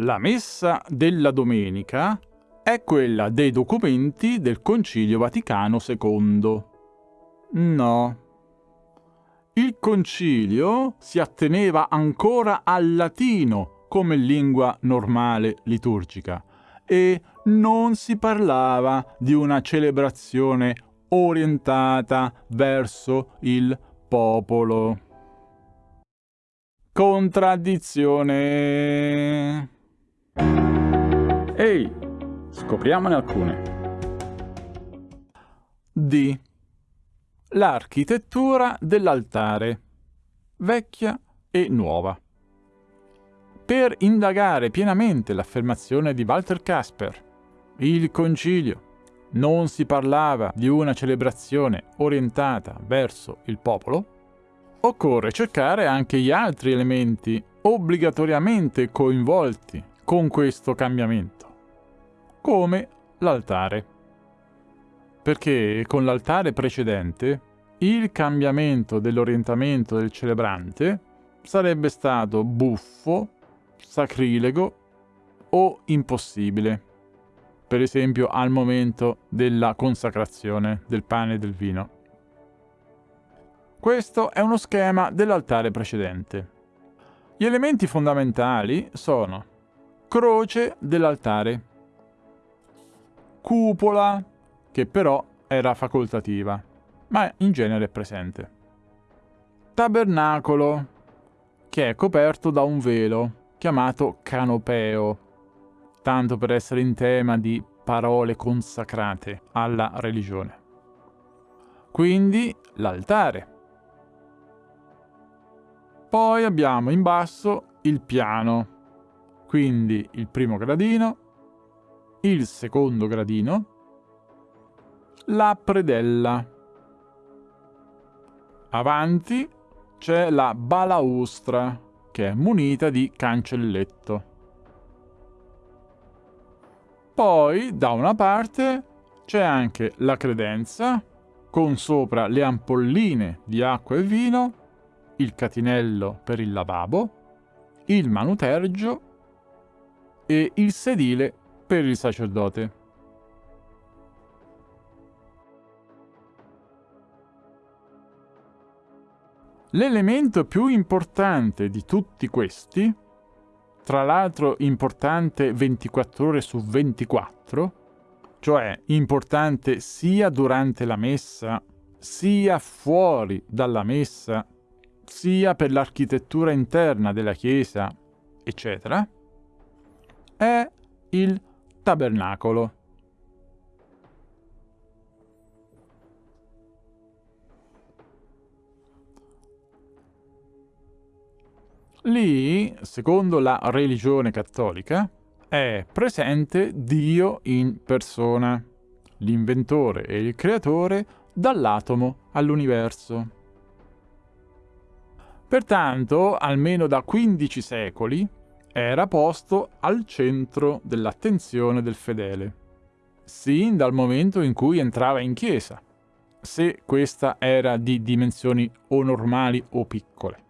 La messa della domenica è quella dei documenti del Concilio Vaticano II. No. Il concilio si atteneva ancora al latino come lingua normale liturgica e non si parlava di una celebrazione orientata verso il popolo. Contraddizione. Scopriamone alcune. D. L'architettura dell'altare, vecchia e nuova. Per indagare pienamente l'affermazione di Walter Casper, il concilio non si parlava di una celebrazione orientata verso il popolo, occorre cercare anche gli altri elementi obbligatoriamente coinvolti con questo cambiamento, come l'altare. Perché con l'altare precedente il cambiamento dell'orientamento del celebrante sarebbe stato buffo, sacrilego o impossibile per esempio al momento della consacrazione del pane e del vino. Questo è uno schema dell'altare precedente. Gli elementi fondamentali sono croce dell'altare, cupola, che però era facoltativa, ma in genere è presente, tabernacolo, che è coperto da un velo, chiamato canopeo, tanto per essere in tema di parole consacrate alla religione. Quindi l'altare. Poi abbiamo in basso il piano, quindi il primo gradino, il secondo gradino, la predella. Avanti c'è la balaustra, che è munita di cancelletto. Poi, da una parte, c'è anche la credenza, con sopra le ampolline di acqua e vino, il catinello per il lavabo, il manutergio e il sedile per il sacerdote. L'elemento più importante di tutti questi tra l'altro importante 24 ore su 24, cioè importante sia durante la messa, sia fuori dalla messa, sia per l'architettura interna della chiesa, eccetera, è il tabernacolo. Lì, secondo la religione cattolica, è presente Dio in persona, l'inventore e il creatore dall'atomo all'universo. Pertanto, almeno da 15 secoli, era posto al centro dell'attenzione del fedele, sin dal momento in cui entrava in chiesa, se questa era di dimensioni o normali o piccole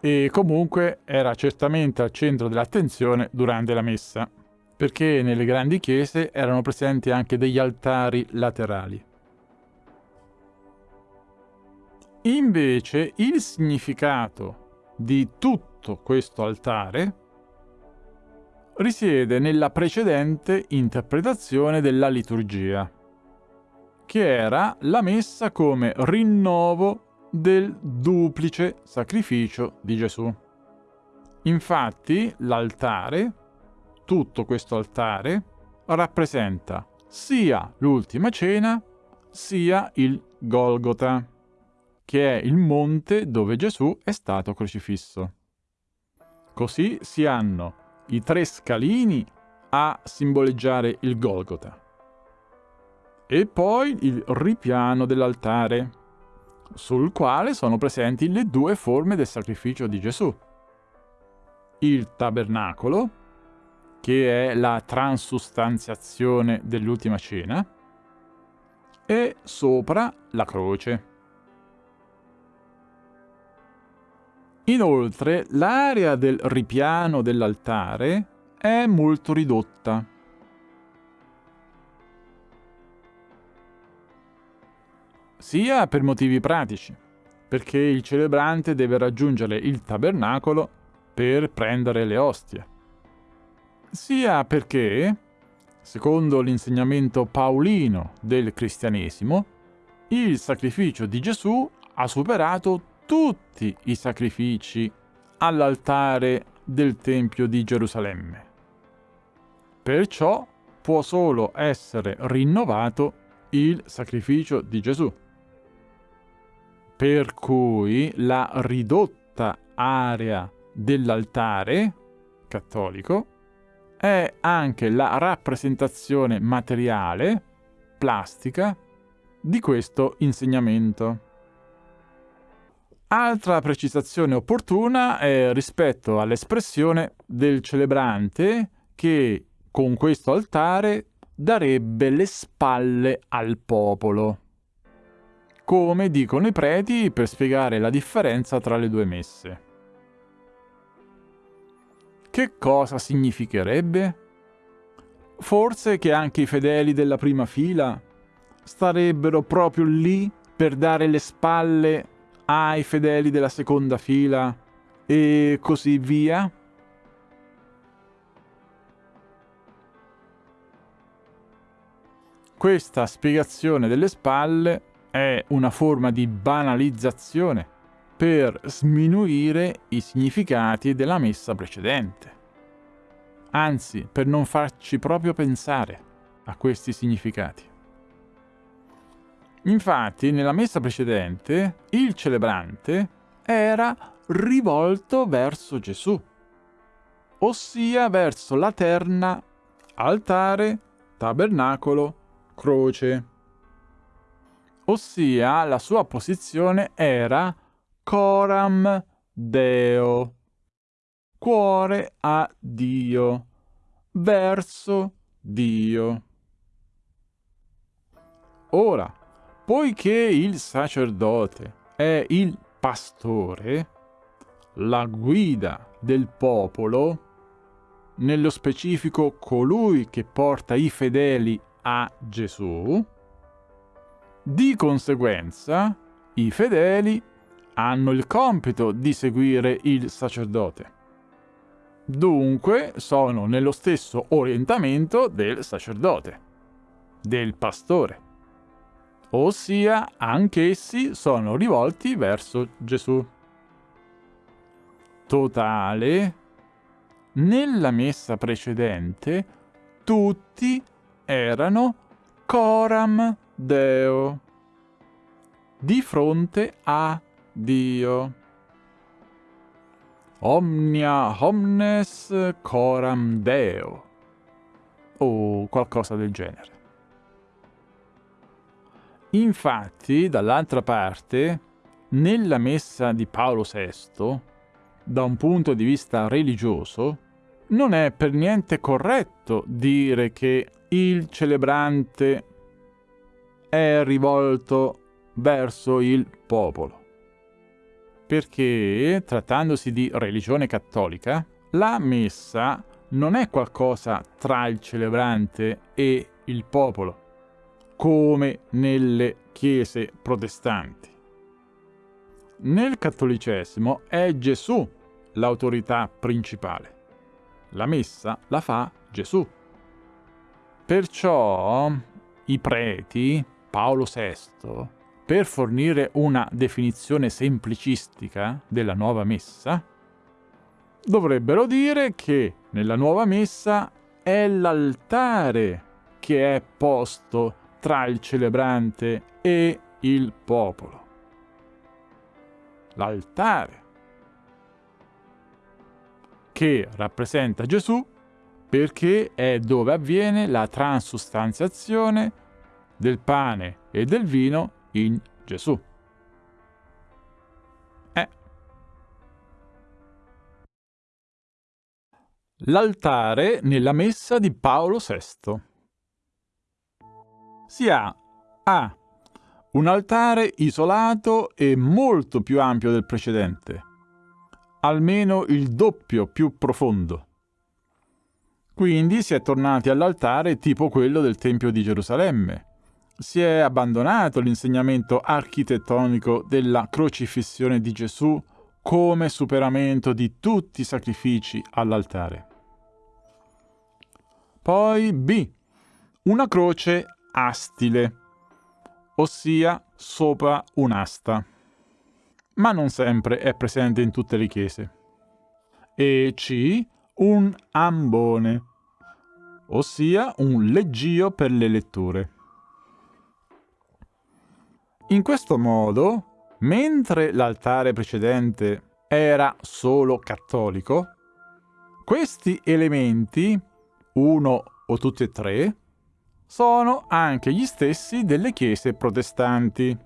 e comunque era certamente al centro dell'attenzione durante la messa, perché nelle grandi chiese erano presenti anche degli altari laterali. Invece il significato di tutto questo altare risiede nella precedente interpretazione della liturgia, che era la messa come rinnovo del duplice sacrificio di Gesù. Infatti l'altare, tutto questo altare, rappresenta sia l'ultima cena sia il Golgota, che è il monte dove Gesù è stato crocifisso. Così si hanno i tre scalini a simboleggiare il Golgota. E poi il ripiano dell'altare, sul quale sono presenti le due forme del sacrificio di Gesù. Il tabernacolo, che è la transustanziazione dell'ultima cena, e sopra la croce. Inoltre, l'area del ripiano dell'altare è molto ridotta. Sia per motivi pratici, perché il celebrante deve raggiungere il tabernacolo per prendere le ostie, sia perché, secondo l'insegnamento paolino del cristianesimo, il sacrificio di Gesù ha superato tutti i sacrifici all'altare del Tempio di Gerusalemme. Perciò può solo essere rinnovato il sacrificio di Gesù. Per cui la ridotta area dell'altare cattolico è anche la rappresentazione materiale, plastica, di questo insegnamento. Altra precisazione opportuna è rispetto all'espressione del celebrante che con questo altare darebbe le spalle al popolo. Come dicono i preti per spiegare la differenza tra le due messe. Che cosa significherebbe? Forse che anche i fedeli della prima fila starebbero proprio lì per dare le spalle ai fedeli della seconda fila e così via? Questa spiegazione delle spalle è una forma di banalizzazione per sminuire i significati della messa precedente. Anzi, per non farci proprio pensare a questi significati. Infatti, nella messa precedente, il celebrante era rivolto verso Gesù, ossia verso la terna, altare, tabernacolo, croce. Ossia la sua posizione era coram Deo, cuore a Dio, verso Dio. Ora, Poiché il sacerdote è il pastore, la guida del popolo, nello specifico colui che porta i fedeli a Gesù, di conseguenza i fedeli hanno il compito di seguire il sacerdote. Dunque sono nello stesso orientamento del sacerdote, del pastore ossia anch'essi sono rivolti verso Gesù. Totale, nella messa precedente tutti erano coram Deo, di fronte a Dio. Omnia omnes coram Deo, o qualcosa del genere. Infatti, dall'altra parte, nella messa di Paolo VI, da un punto di vista religioso, non è per niente corretto dire che il celebrante è rivolto verso il popolo. Perché, trattandosi di religione cattolica, la messa non è qualcosa tra il celebrante e il popolo, come nelle chiese protestanti. Nel cattolicesimo è Gesù l'autorità principale. La messa la fa Gesù. Perciò i preti, Paolo VI, per fornire una definizione semplicistica della nuova messa, dovrebbero dire che nella nuova messa è l'altare che è posto tra il celebrante e il popolo. L'altare che rappresenta Gesù perché è dove avviene la transustanziazione del pane e del vino in Gesù. Eh. L'altare nella messa di Paolo VI si ha A. Un altare isolato e molto più ampio del precedente, almeno il doppio più profondo. Quindi si è tornati all'altare tipo quello del Tempio di Gerusalemme. Si è abbandonato l'insegnamento architettonico della crocifissione di Gesù come superamento di tutti i sacrifici all'altare. Poi B. Una croce astile, ossia sopra un'asta, ma non sempre è presente in tutte le chiese. E C. Un ambone, ossia un leggio per le letture. In questo modo, mentre l'altare precedente era solo cattolico, questi elementi, uno o tutti e tre, sono anche gli stessi delle chiese protestanti.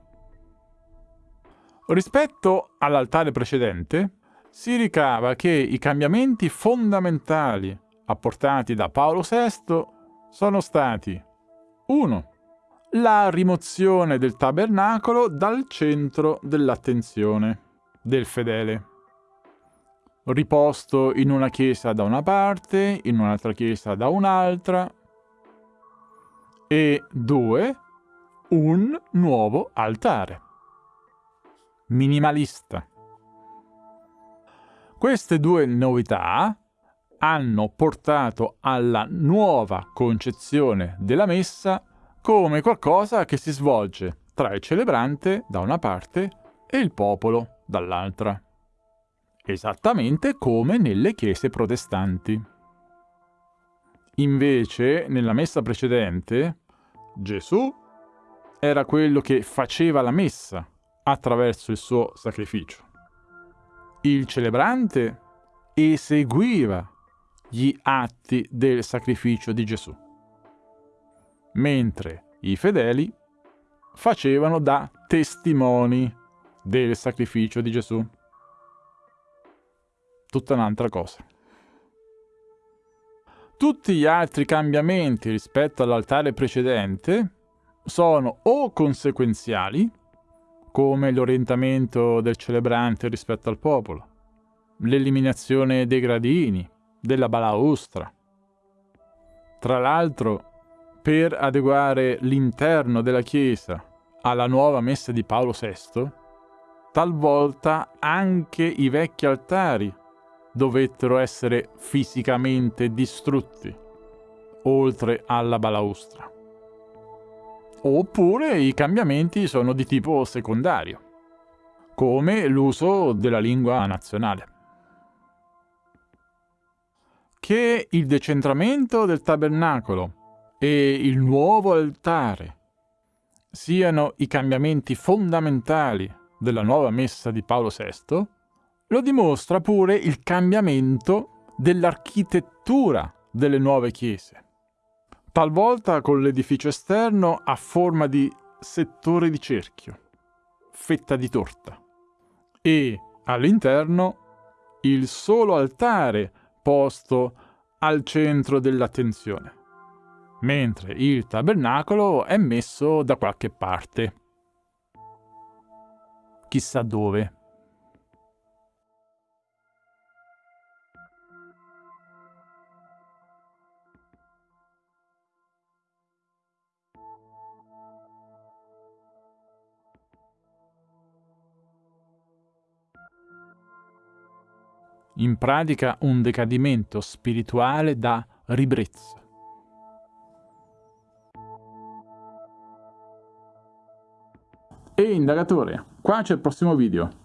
Rispetto all'altare precedente, si ricava che i cambiamenti fondamentali apportati da Paolo VI sono stati 1. La rimozione del tabernacolo dal centro dell'attenzione del fedele. Riposto in una chiesa da una parte, in un'altra chiesa da un'altra. E 2. Un nuovo altare. Minimalista. Queste due novità hanno portato alla nuova concezione della messa come qualcosa che si svolge tra il celebrante da una parte e il popolo dall'altra, esattamente come nelle chiese protestanti. Invece, nella messa precedente, Gesù era quello che faceva la messa attraverso il suo sacrificio. Il celebrante eseguiva gli atti del sacrificio di Gesù, mentre i fedeli facevano da testimoni del sacrificio di Gesù. Tutta un'altra cosa. Tutti gli altri cambiamenti rispetto all'altare precedente sono o conseguenziali, come l'orientamento del celebrante rispetto al popolo, l'eliminazione dei gradini, della balaustra. Tra l'altro, per adeguare l'interno della chiesa alla nuova messa di Paolo VI, talvolta anche i vecchi altari dovettero essere fisicamente distrutti, oltre alla balaustra. Oppure i cambiamenti sono di tipo secondario, come l'uso della lingua nazionale che il decentramento del tabernacolo e il nuovo altare siano i cambiamenti fondamentali della nuova messa di Paolo VI, lo dimostra pure il cambiamento dell'architettura delle nuove chiese, talvolta con l'edificio esterno a forma di settore di cerchio, fetta di torta, e all'interno il solo altare posto al centro dell'attenzione, mentre il tabernacolo è messo da qualche parte. Chissà dove. In pratica un decadimento spirituale da ribrezzo. E indagatore, qua c'è il prossimo video.